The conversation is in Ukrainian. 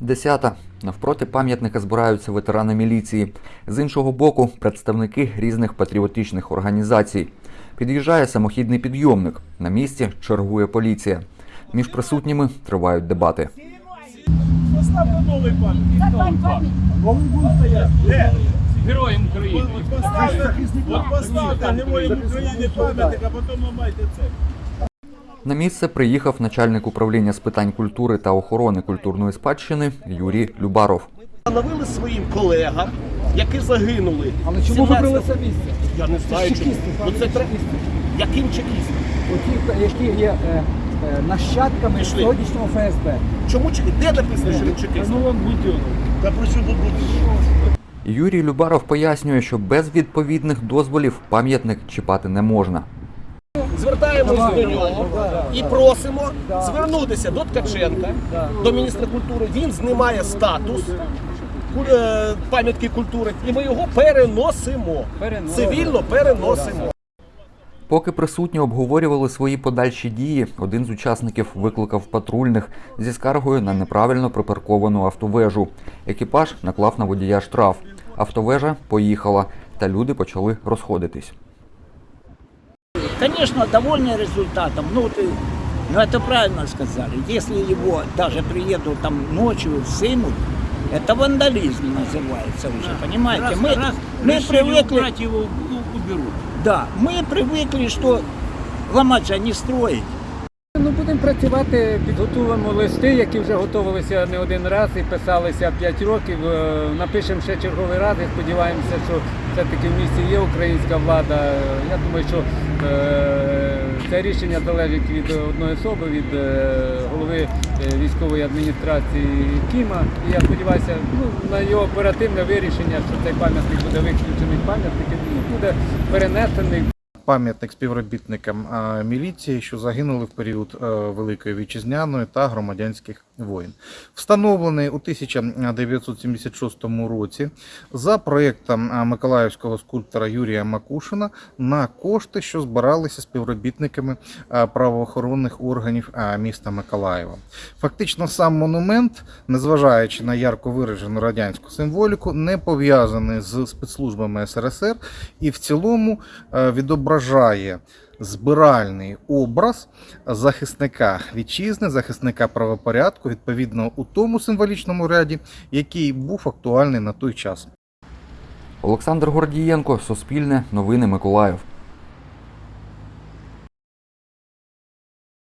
Десята. Навпроти пам'ятника збираються ветерани міліції. З іншого боку, представники різних патріотичних організацій. Під'їжджає самохідний підйомник. На місці чергує поліція. Між присутніми тривають дебати. Поставте новий пам'ятник. Де? Героям України. От поставте героям України пам'ятник, а потім ламайте це. На місце приїхав начальник управління з питань культури та охорони культурної спадщини Юрій Любаров. Встановили своїм колегам, які загинули. Але чому 17 вибрали це місце? Я не знаю, чому. чекісти, Ну, це тре- Яким чекістам? Оті, які є е, е, нащадками Пішли. сьогоднішнього ФСБ. Чому чекіст? Де написано, що він чекіст? Ну. Та про що тут буде? Юрій Любаров пояснює, що без відповідних дозволів пам'ятник чіпати не можна. Звертаємось Давай, до нього і просимо звернутися до Ткаченка, до міністра культури. Він знімає статус е, пам'ятки культури, і ми його переносимо. Переносимо. Цивільно переносимо. Поки присутні обговорювали свої подальші дії, один з учасників викликав патрульних зі скаргою на неправильно припарковану автовежу. Екіпаж наклав на водія штраф. Автовежа поїхала, та люди почали розходитись. Конечно, довольны результатом. Ну, ты, ну, это правильно сказали. Если его даже приедут там ночью, сымут, это вандализм называется уже, понимаете? Раз, мы раз мы привыкли, убрать его, у- уберут. да, мы привыкли, что ломать а не строить. Ну, будемо працювати, підготуємо листи, які вже готувалися не один раз і писалися 5 років. Е, Напишемо ще черговий раз і сподіваємося, що все-таки в місті є українська влада. Я думаю, що е, це рішення залежить від одної особи, від е, голови військової адміністрації Кіма. І я сподіваюся ну, на його оперативне вирішення, що цей пам'ятник буде виключений з пам'ятників, і буде перенесений. Пам'ятник співробітникам міліції, що загинули в період е, Великої вітчизняної та громадянських воєн. Встановлений у 1976 році за проєктом миколаївського скульптора Юрія Макушина на кошти, що збиралися співробітниками правоохоронних органів міста Миколаєва. Фактично, сам монумент, незважаючи на ярко виражену радянську символіку, не пов'язаний з спецслужбами СРСР і в цілому е, відображає збиральний образ захисника вітчизни, захисника правопорядку, відповідно у тому символічному ряді, який був актуальний на той час. Олександр Гордієнко, Суспільне, Новини Миколаїв.